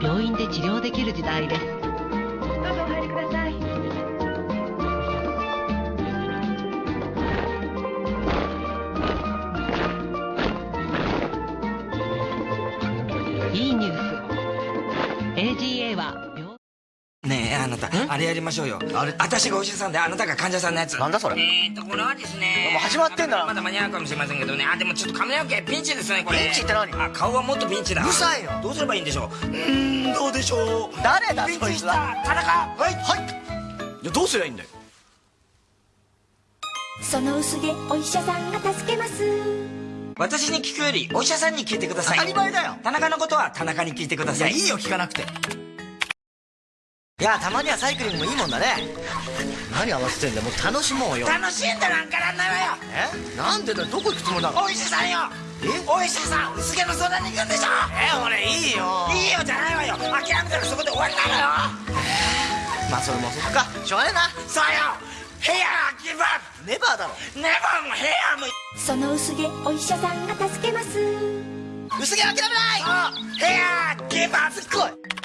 病院で治療できる時代です。どうぞお入りください。いいニュース。AGA はあなたあれやりましょうよ。あれ？私がお医者さんであなたが患者さんのやつ。なんだそれ？えーっとこれはですねもう始まってんだ。ろまだ間に合うかもしれませんけどね。あでもちょっと髪の毛ピンチですねこれ。ピンチって何？あ顔はもっとピンチだ。うるさいよどうすればいいんでしょう？うーんどうでしょう？誰だピンチしたそいつは田中。はい。はい。いやどうすりゃいいんだよ？その薄毛お医者さんが助けます。私に聞くよりお医者さんに聞いてください。当たり前だよ。田中のことは田中に聞いてください。いやいいよ聞かなくていやたまにはサイクリングもいいもんだね。何合わせてんだよ。もう楽しもうよ。楽しんだなんかなんないわよ。え？なんでだよ。どこ行くつもりなのお医者さんよ。え？お医者さん薄毛の相談に行くんでしょ？え俺いいよ。いいよじゃないわよ。諦めたらそこで終わりなのよ。まあそれもそっか。しょうがねえな。そうよ。ヘアギブアッネバーだろ。プネバーもヘアもその薄毛お医者さんが助けます。薄毛諦めない。ヘアギブアップ。来い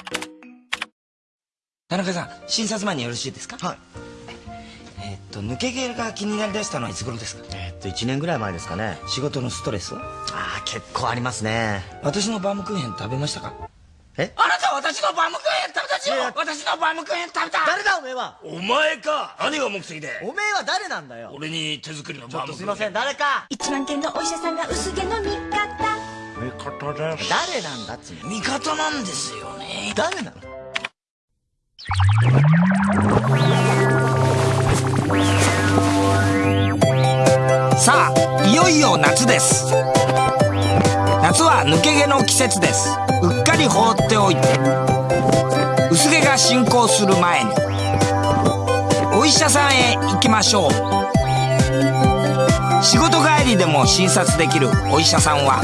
田中さん診察前によろしいですか？はい。えーっと抜け毛が気になりだしたのはいつ頃ですか？えーっと1年ぐらい前ですかね。仕事のストレスは？ああ結構ありますね。私のバームクーヘン食べましたか？え？あなたは私のバームクーヘン食べたでし私のバームクーヘン食べた！誰だおめえは？お前か。何が目的で？おめえは誰なんだよ？俺に手作りのちょバームクーヘン。っとすいません。誰か？一万件のお医者さんが薄毛の味方味方です。誰なんだっつう。の味方なんですよね。誰なの？さあいよいよ夏です。夏は抜け毛の季節です。うっかり放っておいて薄毛が進行する前にお医者さんへ行きましょう。仕事帰りでも診察できるお医者さんは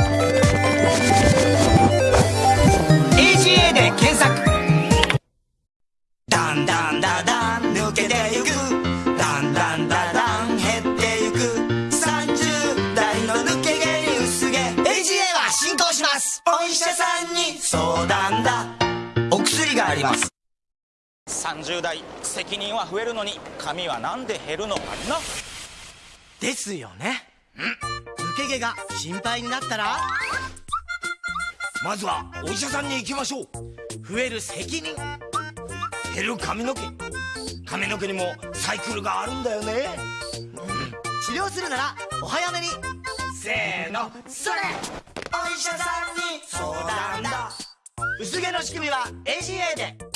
ゆく。だんだんだだん減ってゆく。30代の抜け毛に薄毛。AGA は進行します。お医者さんに相談だ。お薬があります。30代責任は増えるのに髪はなんで減るのかな？ですよね。抜け毛が心配になったら？まずはお医者さんに行きましょう。増える責任。減る髪の毛髪の毛にもサイクルがあるんだよね。治療するならお早めに。せーの。それ。お医者さんに相談だ。薄毛の仕組みは AGA で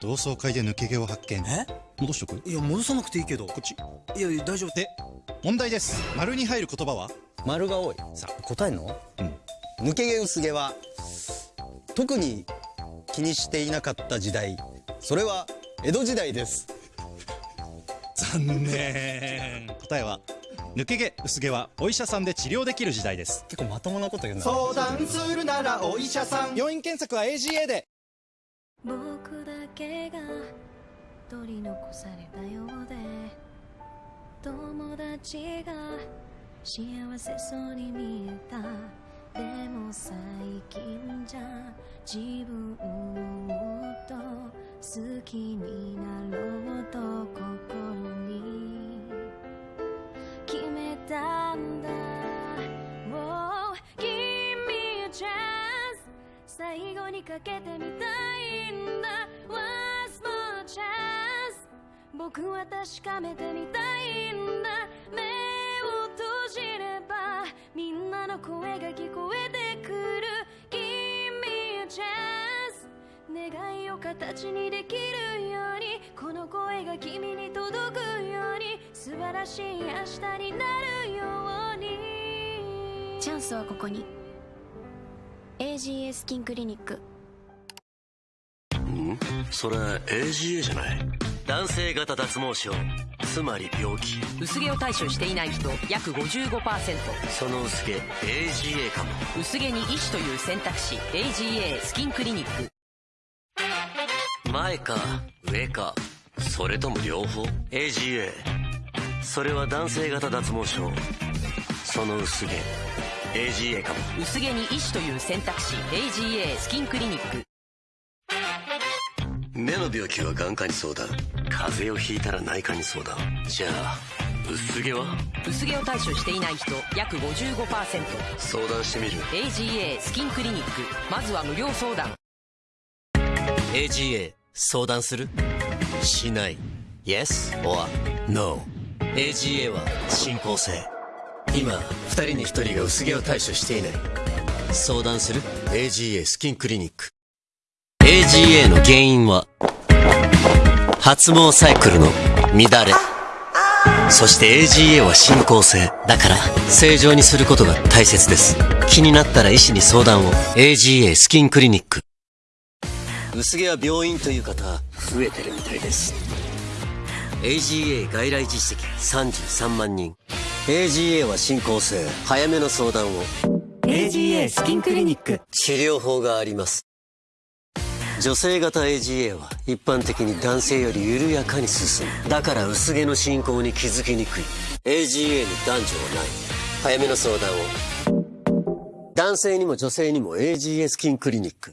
同窓会で抜け毛を発見。え？戻しとくい。や戻さなくていいけど。こっち。いやいや大丈夫。で問題です。丸に入る言葉は？丸が多い。さあ。答えんの？うん。抜け毛薄毛は特に気にしていなかった時代。それは江戸時代です。残念。答えは抜け毛薄毛はお医者さんで治療できる時代です。結構まともなこと言うな。相談するならお医者さん。病院検索は AGA で僕だけが取り残されたようで友達が幸せそうに見えた。でも最近じゃ自分をもっと好きになろうとかけてみたいんだ。Once more chance? 僕は確かめてみたいんだ。目を閉じればみんなの声が聞こえてくる。Give me a chance. 願いを形にできるように。この声が君に届くように。素晴らしい明日になるように。チャンスはここに。AGA スキンクリニック。それ AGA じゃない？男性型脱毛症。つまり病気。薄毛を対処していない人約55%その薄毛 AGA かも。薄毛に医師という選択肢 AGA スキンクリニック。前か上か。それとも両方？AGA それは男性型脱毛症。その薄毛 AGA かも。薄毛に医師という選択肢 AGA スキンクリニック目の病気は眼科に相談。風邪をひいたら内科に相談。じゃあ薄毛は？薄毛を対処していない人約55%相談してみる。AGA スキンクリニック。まずは無料相談。AGA 相談する？しない。Yes or No AGA は進行性。今2人に1人が薄毛を対処していない。相談する？AGA スキンクリニック AGA の原因は発毛サイクルの乱れそして AGA は進行性だから正常にすることが大切です。気になったら医師に相談を。AGA スキンクリニック。薄毛は病院という方増えてるみたいです。AGA 外来実績33万人。AGA は進行性早めの相談を。AGA スキンクリニック。治療法があります女性型 AGA は一般的に男性より緩やかに進む。だから薄毛の進行に気づきにくい。AGA に男女はない。早めの相談を。男性にも女性にも AGA スキンクリニック。